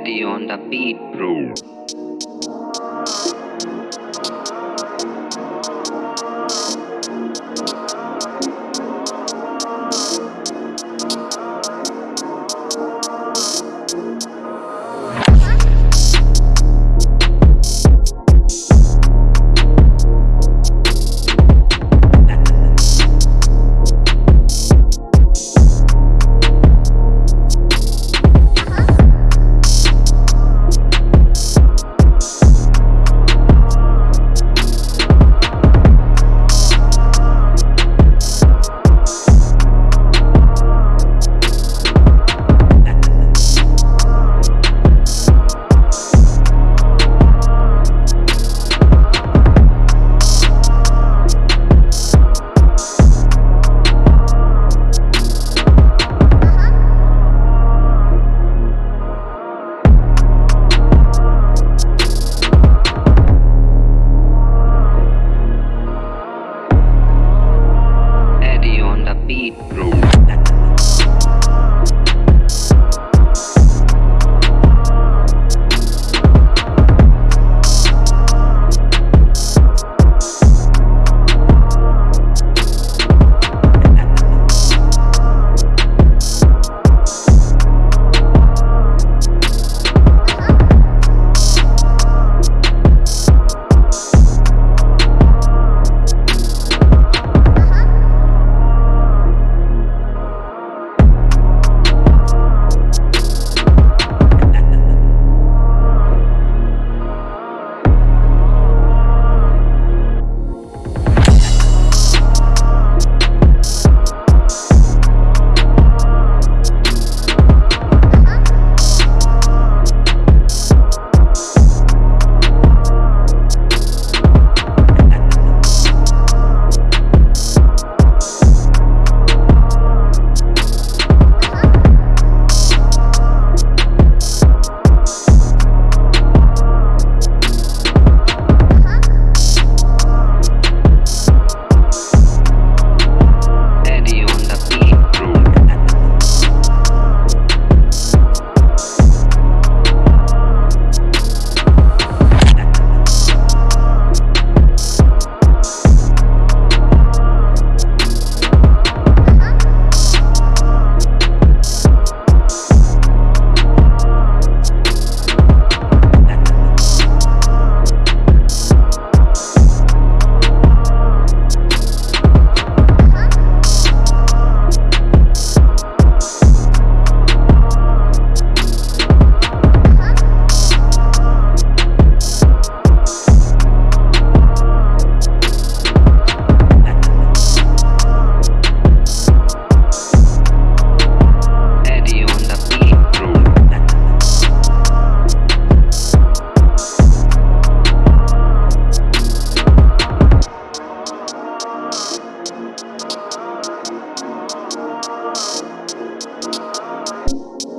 Eddie on the beat, bro. be you.